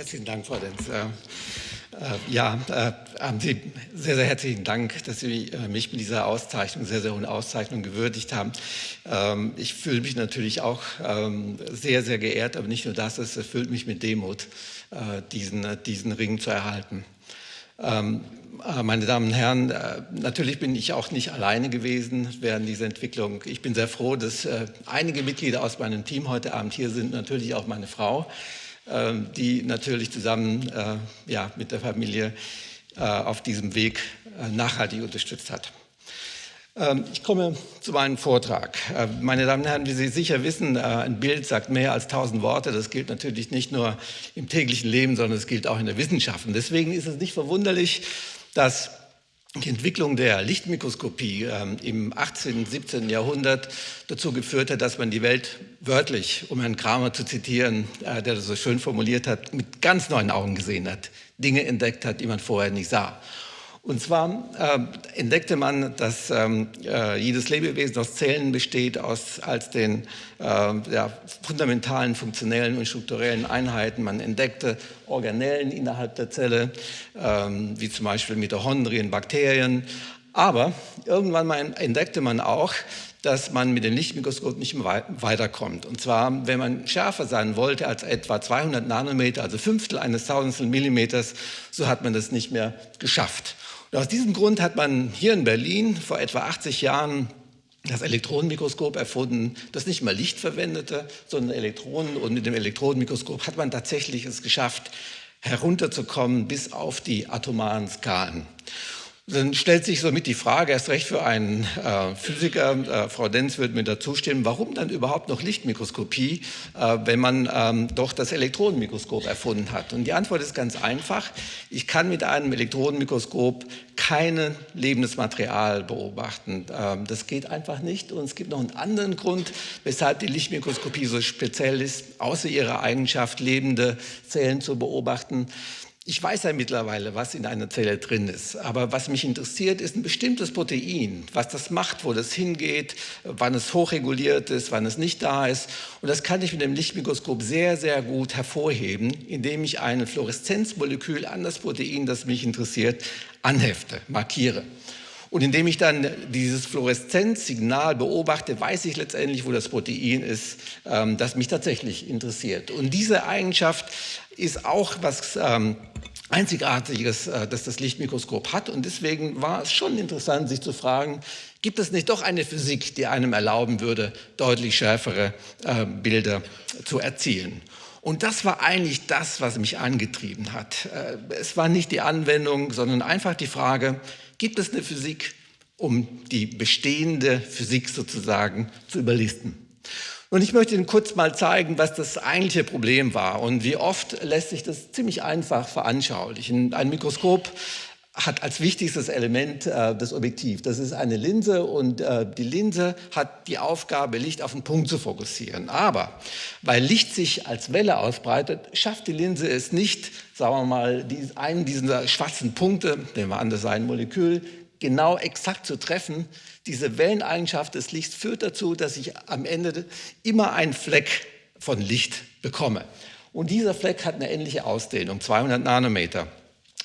Herzlichen Dank, Frau Denz. Äh, äh, ja, äh, haben Sie sehr, sehr herzlichen Dank, dass Sie mich mit dieser Auszeichnung, sehr, sehr hohen Auszeichnung gewürdigt haben. Ähm, ich fühle mich natürlich auch ähm, sehr, sehr geehrt, aber nicht nur das, es erfüllt mich mit Demut, diesen, diesen Ring zu erhalten. Ähm, äh, meine Damen und Herren, natürlich bin ich auch nicht alleine gewesen während dieser Entwicklung. Ich bin sehr froh, dass einige Mitglieder aus meinem Team heute Abend hier sind, natürlich auch meine Frau, die natürlich zusammen ja, mit der Familie auf diesem Weg nachhaltig unterstützt hat. Ähm, ich komme zu meinem Vortrag. Meine Damen und Herren, wie Sie sicher wissen, ein Bild sagt mehr als tausend Worte. Das gilt natürlich nicht nur im täglichen Leben, sondern es gilt auch in der Wissenschaft. Und deswegen ist es nicht verwunderlich, dass die Entwicklung der Lichtmikroskopie ähm, im 18. und 17. Jahrhundert dazu geführt hat, dass man die Welt wörtlich, um Herrn Kramer zu zitieren, äh, der das so schön formuliert hat, mit ganz neuen Augen gesehen hat, Dinge entdeckt hat, die man vorher nicht sah. Und zwar äh, entdeckte man, dass ähm, äh, jedes Lebewesen aus Zellen besteht, aus, als den äh, ja, fundamentalen, funktionellen und strukturellen Einheiten. Man entdeckte Organellen innerhalb der Zelle, ähm, wie zum Beispiel Mitochondrien, Bakterien. Aber irgendwann mal entdeckte man auch, dass man mit dem Lichtmikroskop nicht mehr weiterkommt. Und zwar, wenn man schärfer sein wollte als etwa 200 Nanometer, also Fünftel eines Tausendstel Millimeters, so hat man das nicht mehr geschafft. Und aus diesem Grund hat man hier in Berlin vor etwa 80 Jahren das Elektronenmikroskop erfunden, das nicht mal Licht verwendete, sondern Elektronen. Und mit dem Elektronenmikroskop hat man tatsächlich es geschafft, herunterzukommen bis auf die atomaren Skalen. Dann stellt sich somit die Frage, erst recht für einen äh, Physiker, äh, Frau Denz wird mir dazu stimmen, warum dann überhaupt noch Lichtmikroskopie, äh, wenn man ähm, doch das Elektronenmikroskop erfunden hat? Und die Antwort ist ganz einfach. Ich kann mit einem Elektronenmikroskop kein lebendes Material beobachten. Ähm, das geht einfach nicht. Und es gibt noch einen anderen Grund, weshalb die Lichtmikroskopie so speziell ist, außer ihrer Eigenschaft, lebende Zellen zu beobachten. Ich weiß ja mittlerweile, was in einer Zelle drin ist, aber was mich interessiert, ist ein bestimmtes Protein, was das macht, wo das hingeht, wann es hochreguliert ist, wann es nicht da ist. Und das kann ich mit dem Lichtmikroskop sehr, sehr gut hervorheben, indem ich ein Fluoreszenzmolekül an das Protein, das mich interessiert, anhefte, markiere. Und indem ich dann dieses Fluoreszenzsignal beobachte, weiß ich letztendlich, wo das Protein ist, ähm, das mich tatsächlich interessiert. Und diese Eigenschaft ist auch was ähm, Einzigartiges, äh, das das Lichtmikroskop hat. Und deswegen war es schon interessant, sich zu fragen, gibt es nicht doch eine Physik, die einem erlauben würde, deutlich schärfere äh, Bilder zu erzielen? Und das war eigentlich das, was mich angetrieben hat. Äh, es war nicht die Anwendung, sondern einfach die Frage, gibt es eine Physik, um die bestehende Physik sozusagen zu überlisten. Und ich möchte Ihnen kurz mal zeigen, was das eigentliche Problem war und wie oft lässt sich das ziemlich einfach veranschaulichen. Ein Mikroskop hat als wichtigstes Element äh, das Objektiv. Das ist eine Linse und äh, die Linse hat die Aufgabe, Licht auf einen Punkt zu fokussieren. Aber weil Licht sich als Welle ausbreitet, schafft die Linse es nicht, sagen wir mal, die, einen dieser schwarzen Punkte, nehmen wir an, das sei ein Molekül, genau exakt zu treffen. Diese Welleneigenschaft des Lichts führt dazu, dass ich am Ende immer einen Fleck von Licht bekomme. Und dieser Fleck hat eine ähnliche Ausdehnung, 200 Nanometer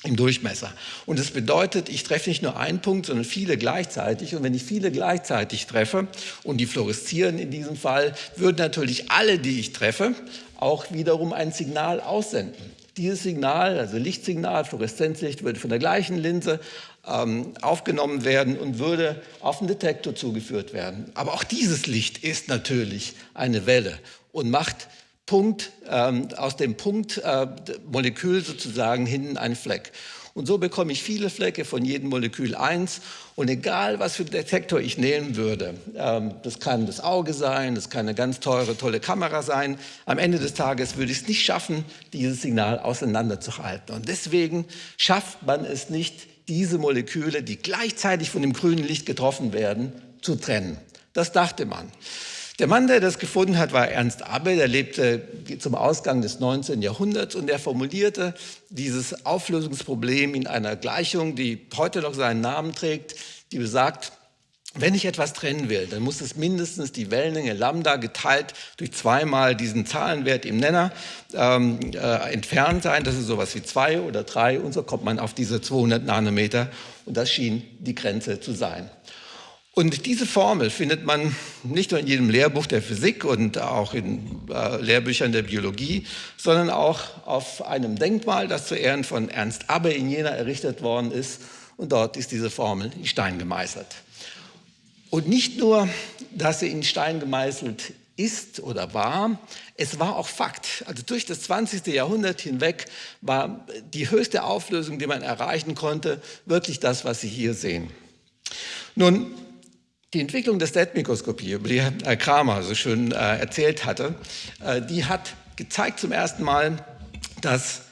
im Durchmesser. Und das bedeutet, ich treffe nicht nur einen Punkt, sondern viele gleichzeitig. Und wenn ich viele gleichzeitig treffe, und die fluoreszieren in diesem Fall, würden natürlich alle, die ich treffe, auch wiederum ein Signal aussenden. Dieses Signal, also Lichtsignal, Fluoreszenzlicht, würde von der gleichen Linse ähm, aufgenommen werden und würde auf den Detektor zugeführt werden. Aber auch dieses Licht ist natürlich eine Welle und macht Punkt, ähm, aus dem Punktmolekül äh, sozusagen hinten einen Fleck. Und so bekomme ich viele Flecke von jedem Molekül eins. Und egal, was für einen Detektor ich nehmen würde, ähm, das kann das Auge sein, das kann eine ganz teure, tolle Kamera sein, am Ende des Tages würde ich es nicht schaffen, dieses Signal auseinanderzuhalten. Und deswegen schafft man es nicht, diese Moleküle, die gleichzeitig von dem grünen Licht getroffen werden, zu trennen. Das dachte man. Der Mann, der das gefunden hat, war Ernst Abbe, der lebte zum Ausgang des 19. Jahrhunderts und er formulierte dieses Auflösungsproblem in einer Gleichung, die heute noch seinen Namen trägt, die besagt, wenn ich etwas trennen will, dann muss es mindestens die Wellenlänge Lambda geteilt durch zweimal diesen Zahlenwert im Nenner ähm, äh, entfernt sein. Das ist sowas wie zwei oder drei und so kommt man auf diese 200 Nanometer und das schien die Grenze zu sein. Und diese Formel findet man nicht nur in jedem Lehrbuch der Physik und auch in äh, Lehrbüchern der Biologie, sondern auch auf einem Denkmal, das zu Ehren von Ernst Abbe in Jena errichtet worden ist. Und dort ist diese Formel in Stein gemeißelt. Und nicht nur, dass sie in Stein gemeißelt ist oder war, es war auch Fakt. Also durch das 20. Jahrhundert hinweg war die höchste Auflösung, die man erreichen konnte, wirklich das, was Sie hier sehen. Nun, die Entwicklung der Stetmikroskopie, über die Herr Kramer so schön äh, erzählt hatte, äh, die hat gezeigt zum ersten Mal, dass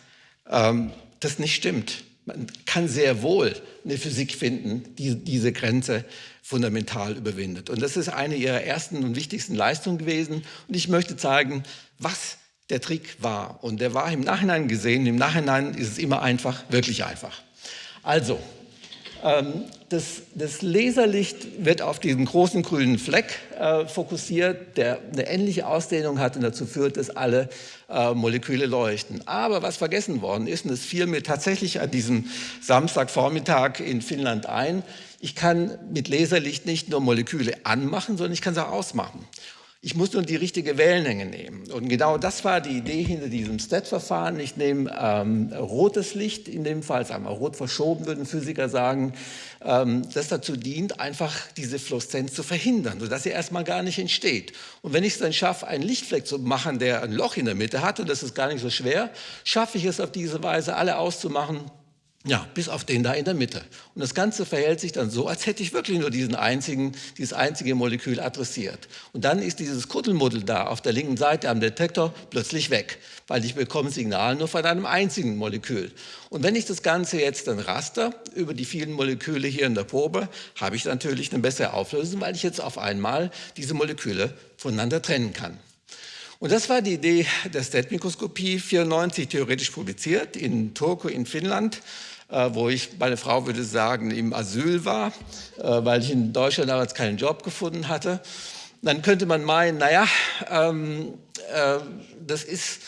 ähm, das nicht stimmt. Man kann sehr wohl eine Physik finden, die diese Grenze fundamental überwindet. Und das ist eine ihrer ersten und wichtigsten Leistungen gewesen. Und ich möchte zeigen, was der Trick war. Und der war im Nachhinein gesehen. Im Nachhinein ist es immer einfach, wirklich einfach. Also, das, das, Laserlicht wird auf diesen großen grünen Fleck äh, fokussiert, der eine ähnliche Ausdehnung hat und dazu führt, dass alle äh, Moleküle leuchten. Aber was vergessen worden ist, und das fiel mir tatsächlich an diesem Samstagvormittag in Finnland ein, ich kann mit Laserlicht nicht nur Moleküle anmachen, sondern ich kann sie auch ausmachen. Ich muss nur die richtige Wellenlänge nehmen. Und genau das war die Idee hinter diesem STET-Verfahren. Ich nehme ähm, rotes Licht, in dem Fall, sagen wir rot verschoben, würden Physiker sagen, ähm, das dazu dient, einfach diese Fluoreszenz zu verhindern, sodass sie erstmal gar nicht entsteht. Und wenn ich es dann schaffe, einen Lichtfleck zu machen, der ein Loch in der Mitte hat, und das ist gar nicht so schwer, schaffe ich es auf diese Weise, alle auszumachen, ja, bis auf den da in der Mitte. Und das Ganze verhält sich dann so, als hätte ich wirklich nur diesen einzigen, dieses einzige Molekül adressiert. Und dann ist dieses Kuddelmuddel da auf der linken Seite am Detektor plötzlich weg, weil ich bekomme Signal nur von einem einzigen Molekül. Und wenn ich das Ganze jetzt dann raster über die vielen Moleküle hier in der Probe, habe ich natürlich eine bessere Auflösung, weil ich jetzt auf einmal diese Moleküle voneinander trennen kann. Und das war die Idee der STET-Mikroskopie, 94 theoretisch publiziert in Turku in Finnland. Äh, wo ich, meine Frau würde sagen, im Asyl war, äh, weil ich in Deutschland damals keinen Job gefunden hatte. Dann könnte man meinen, naja, ähm, äh, das ist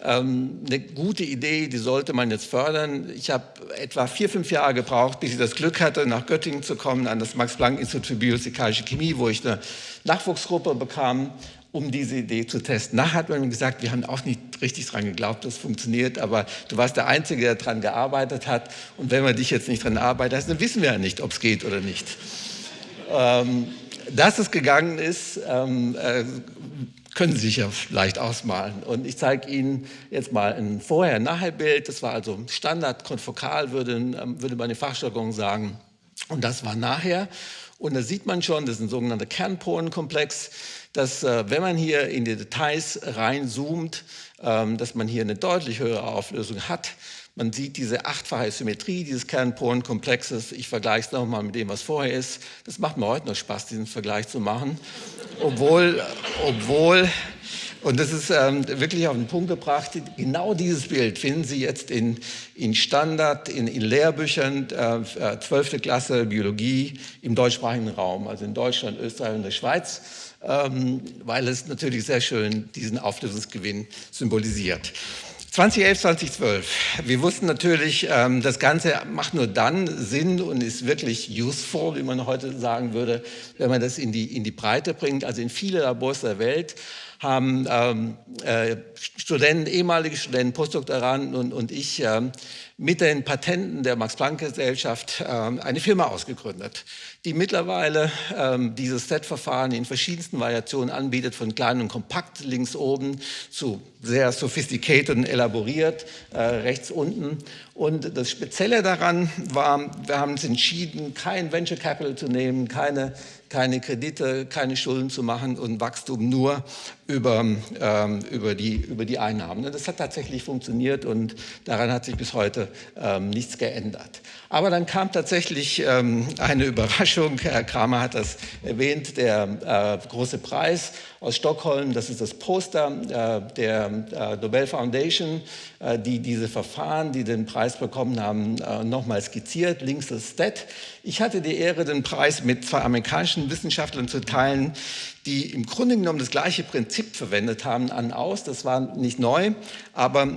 ähm, eine gute Idee, die sollte man jetzt fördern. Ich habe etwa vier, fünf Jahre gebraucht, bis ich das Glück hatte, nach Göttingen zu kommen, an das Max-Planck-Institut für Biophysikalische Chemie, wo ich eine Nachwuchsgruppe bekam um diese Idee zu testen. Nachher hat man gesagt, wir haben auch nicht richtig dran geglaubt, dass es funktioniert, aber du warst der Einzige, der daran gearbeitet hat. Und wenn wir dich jetzt nicht dran arbeiten, dann wissen wir ja nicht, ob es geht oder nicht. Ähm, dass es gegangen ist, ähm, äh, können Sie sich ja leicht ausmalen. Und ich zeige Ihnen jetzt mal ein Vorher-Nachher-Bild. Das war also Standard, konfokal, würde, ähm, würde man in Fachjargon sagen. Und das war nachher. Und da sieht man schon, das ist ein sogenannter Kernporenkomplex dass äh, wenn man hier in die Details reinzoomt, ähm, dass man hier eine deutlich höhere Auflösung hat. Man sieht diese achtfache Symmetrie dieses Kernporenkomplexes. Ich vergleiche es nochmal mit dem, was vorher ist. Das macht mir heute noch Spaß, diesen Vergleich zu machen. Obwohl, obwohl und das ist ähm, wirklich auf den Punkt gebracht. Genau dieses Bild finden Sie jetzt in, in Standard, in, in Lehrbüchern, äh, 12. Äh, Klasse Biologie im deutschsprachigen Raum, also in Deutschland, Österreich und der Schweiz ähm, weil es natürlich sehr schön diesen Auflösungsgewinn symbolisiert. 2011, 2012. Wir wussten natürlich, ähm, das Ganze macht nur dann Sinn und ist wirklich useful, wie man heute sagen würde, wenn man das in die, in die Breite bringt. Also in viele Labors der Welt haben ähm, äh, Studenten, ehemalige Studenten, Postdoktoranden und, und ich äh, mit den Patenten der Max-Planck-Gesellschaft äh, eine Firma ausgegründet, die mittlerweile ähm, dieses Set-Verfahren in verschiedensten Variationen anbietet, von klein und kompakt links oben zu sehr sophisticated und elaboriert äh, rechts unten. Und das Spezielle daran war, wir haben uns entschieden, kein Venture Capital zu nehmen, keine keine Kredite, keine Schulden zu machen und Wachstum nur über, ähm, über, die, über die Einnahmen. Das hat tatsächlich funktioniert und daran hat sich bis heute ähm, nichts geändert. Aber dann kam tatsächlich ähm, eine Überraschung, Herr Kramer hat das erwähnt, der äh, große Preis aus Stockholm, das ist das Poster äh, der äh, Nobel Foundation, äh, die diese Verfahren, die den Preis bekommen haben, nochmal skizziert, links das STAT. Ich hatte die Ehre, den Preis mit zwei amerikanischen amerikanischen Wissenschaftlern zu teilen, die im Grunde genommen das gleiche Prinzip verwendet haben an aus. Das war nicht neu, aber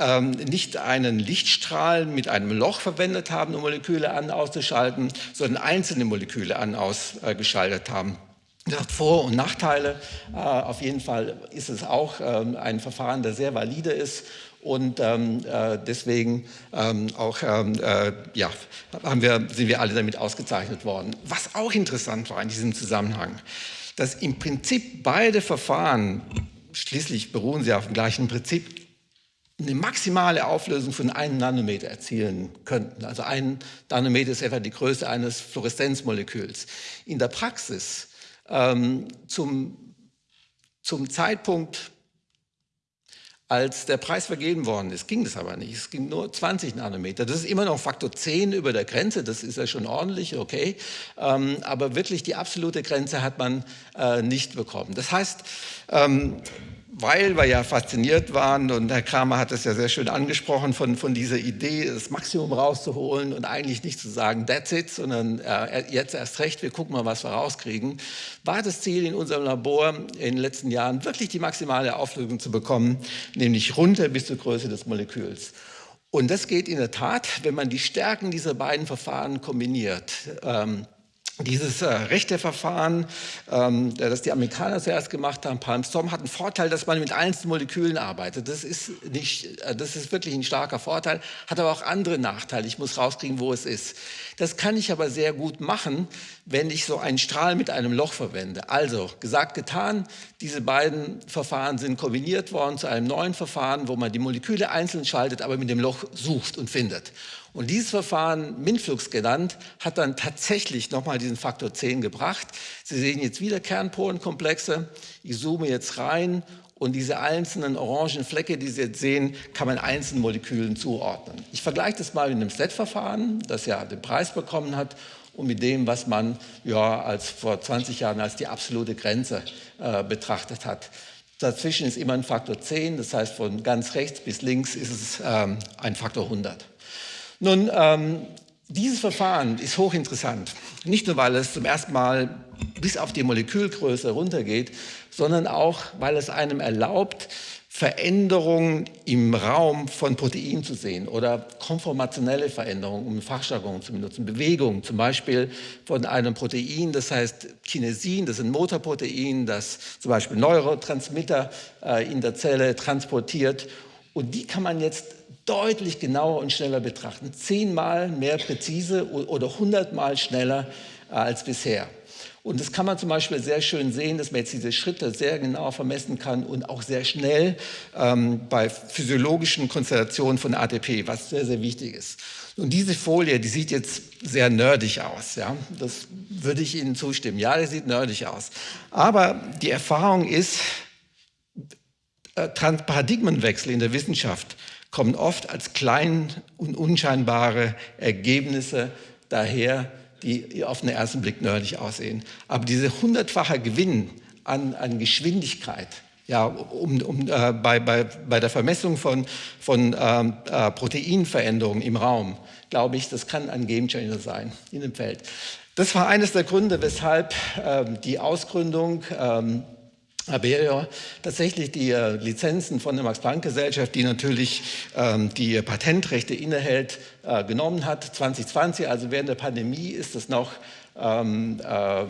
ähm, nicht einen Lichtstrahl mit einem Loch verwendet haben, um Moleküle an auszuschalten, sondern einzelne Moleküle an ausgeschaltet haben. Hat Vor- und Nachteile. Äh, auf jeden Fall ist es auch ähm, ein Verfahren, das sehr valide ist und ähm, äh, deswegen ähm, auch, ähm, äh, ja, haben wir, sind wir alle damit ausgezeichnet worden. Was auch interessant war in diesem Zusammenhang, dass im Prinzip beide Verfahren, schließlich beruhen sie auf dem gleichen Prinzip, eine maximale Auflösung von einem Nanometer erzielen könnten. Also ein Nanometer ist etwa die Größe eines Fluoreszenzmoleküls. In der Praxis ähm, zum, zum Zeitpunkt als der Preis vergeben worden ist, ging das aber nicht. Es ging nur 20 Nanometer. Das ist immer noch Faktor 10 über der Grenze, das ist ja schon ordentlich, okay. Ähm, aber wirklich die absolute Grenze hat man äh, nicht bekommen. Das heißt, ähm, weil wir ja fasziniert waren und Herr Kramer hat es ja sehr schön angesprochen von, von dieser Idee, das Maximum rauszuholen und eigentlich nicht zu sagen, that's it, sondern äh, jetzt erst recht, wir gucken mal, was wir rauskriegen, war das Ziel in unserem Labor in den letzten Jahren wirklich die maximale Auflösung zu bekommen, nämlich runter bis zur Größe des Moleküls. Und das geht in der Tat, wenn man die Stärken dieser beiden Verfahren kombiniert. Ähm, dieses äh, rechte Verfahren, ähm, das die Amerikaner zuerst gemacht haben, Palm-Storm, hat einen Vorteil, dass man mit einzelnen Molekülen arbeitet. Das ist, nicht, äh, das ist wirklich ein starker Vorteil, hat aber auch andere Nachteile. Ich muss rauskriegen, wo es ist. Das kann ich aber sehr gut machen, wenn ich so einen Strahl mit einem Loch verwende. Also, gesagt, getan, diese beiden Verfahren sind kombiniert worden zu einem neuen Verfahren, wo man die Moleküle einzeln schaltet, aber mit dem Loch sucht und findet. Und dieses Verfahren, Minflux genannt, hat dann tatsächlich nochmal diesen Faktor 10 gebracht. Sie sehen jetzt wieder Kernpolenkomplexe. Ich zoome jetzt rein und diese einzelnen orangen Flecke, die Sie jetzt sehen, kann man einzelnen Molekülen zuordnen. Ich vergleiche das mal mit einem SLED-Verfahren, das ja den Preis bekommen hat und mit dem, was man ja als vor 20 Jahren als die absolute Grenze äh, betrachtet hat. Dazwischen ist immer ein Faktor 10, das heißt von ganz rechts bis links ist es ähm, ein Faktor 100. Nun, ähm, dieses Verfahren ist hochinteressant, nicht nur, weil es zum ersten Mal bis auf die Molekülgröße runtergeht, sondern auch, weil es einem erlaubt, Veränderungen im Raum von Proteinen zu sehen oder konformationelle Veränderungen, um Fachjargon zu benutzen, Bewegungen zum Beispiel von einem Protein, das heißt Kinesin, das ist ein Motorprotein, das zum Beispiel Neurotransmitter äh, in der Zelle transportiert. Und die kann man jetzt deutlich genauer und schneller betrachten. Zehnmal mehr präzise oder hundertmal schneller äh, als bisher. Und das kann man zum Beispiel sehr schön sehen, dass man jetzt diese Schritte sehr genau vermessen kann und auch sehr schnell ähm, bei physiologischen Konstellationen von ATP, was sehr, sehr wichtig ist. Und diese Folie, die sieht jetzt sehr nerdig aus. Ja? Das würde ich Ihnen zustimmen. Ja, die sieht nerdig aus. Aber die Erfahrung ist, äh, Paradigmenwechsel in der Wissenschaft kommen oft als klein und unscheinbare Ergebnisse daher, die auf den ersten Blick nerdig aussehen. Aber dieser hundertfache Gewinn an, an Geschwindigkeit, ja, um, um, äh, bei, bei, bei der Vermessung von, von ähm, äh, Proteinveränderungen im Raum, glaube ich, das kann ein Gamechanger sein in dem Feld. Das war eines der Gründe, weshalb ähm, die Ausgründung ähm, Aberio tatsächlich die äh, Lizenzen von der Max-Planck-Gesellschaft, die natürlich ähm, die Patentrechte innehält, äh, genommen hat. 2020, also während der Pandemie, ist es noch ähm, äh, äh,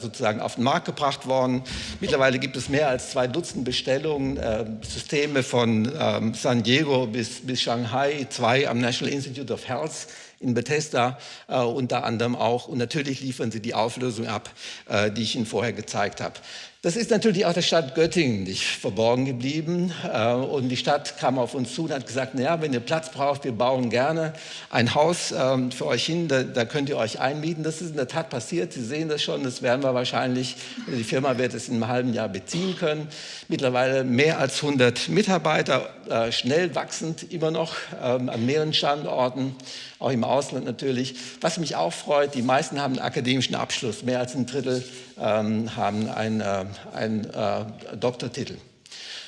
sozusagen auf den Markt gebracht worden. Mittlerweile gibt es mehr als zwei Dutzend Bestellungen, äh, Systeme von ähm, San Diego bis, bis Shanghai, zwei am National Institute of Health in Bethesda äh, unter anderem auch. Und natürlich liefern sie die Auflösung ab, äh, die ich Ihnen vorher gezeigt habe. Das ist natürlich auch der Stadt Göttingen nicht verborgen geblieben. Äh, und die Stadt kam auf uns zu und hat gesagt, naja, wenn ihr Platz braucht, wir bauen gerne ein Haus ähm, für euch hin, da, könnt ihr euch einmieten. Das ist in der Tat passiert. Sie sehen das schon, das werden wir wahrscheinlich, die Firma wird es in einem halben Jahr beziehen können. Mittlerweile mehr als 100 Mitarbeiter, äh, schnell wachsend immer noch ähm, an mehreren Standorten, auch im Ausland natürlich. Was mich auch freut, die meisten haben einen akademischen Abschluss, mehr als ein Drittel ähm, haben einen, einen äh, Doktortitel.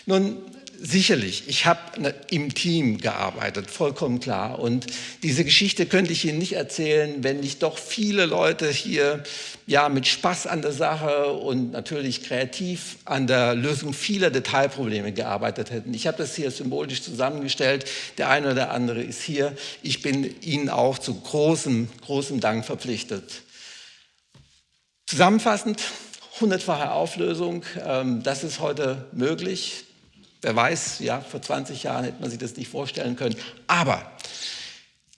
Nun, sicherlich, ich habe ne, im Team gearbeitet, vollkommen klar. Und diese Geschichte könnte ich Ihnen nicht erzählen, wenn nicht doch viele Leute hier ja, mit Spaß an der Sache und natürlich kreativ an der Lösung vieler Detailprobleme gearbeitet hätten. Ich habe das hier symbolisch zusammengestellt. Der eine oder der andere ist hier. Ich bin Ihnen auch zu großem, großem Dank verpflichtet. Zusammenfassend, hundertfache Auflösung, ähm, das ist heute möglich. Wer weiß, ja, vor 20 Jahren hätte man sich das nicht vorstellen können. Aber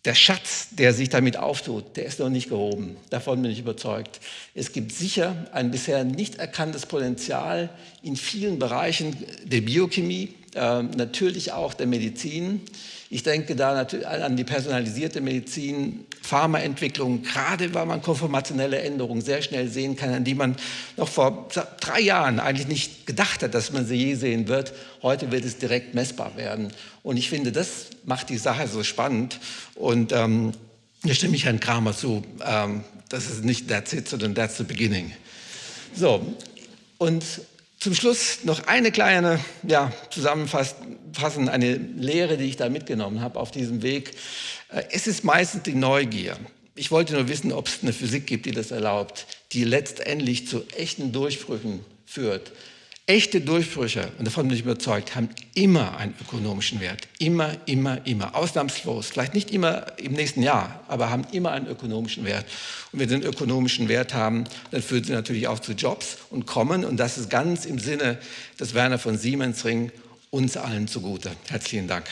der Schatz, der sich damit auftut, der ist noch nicht gehoben. Davon bin ich überzeugt. Es gibt sicher ein bisher nicht erkanntes Potenzial in vielen Bereichen der Biochemie, äh, natürlich auch der Medizin. Ich denke da an die personalisierte Medizin, Pharmaentwicklung, gerade weil man konformationelle Änderungen sehr schnell sehen kann, an die man noch vor drei Jahren eigentlich nicht gedacht hat, dass man sie je sehen wird. Heute wird es direkt messbar werden. Und ich finde, das macht die Sache so spannend. Und ähm, hier stimme ich Herrn Kramer zu. Ähm, das ist nicht that's it, sondern that's the beginning. So, und zum Schluss noch eine kleine ja, Zusammenfassen, eine Lehre, die ich da mitgenommen habe auf diesem Weg. Äh, es ist meistens die Neugier. Ich wollte nur wissen, ob es eine Physik gibt, die das erlaubt, die letztendlich zu echten Durchbrüchen führt. Echte Durchbrüche, und davon bin ich überzeugt, haben immer einen ökonomischen Wert. Immer, immer, immer. Ausnahmslos. Vielleicht nicht immer im nächsten Jahr, aber haben immer einen ökonomischen Wert. Und wenn sie einen ökonomischen Wert haben, dann führen sie natürlich auch zu Jobs und kommen. Und das ist ganz im Sinne des Werner von Siemensring uns allen zugute. Herzlichen Dank.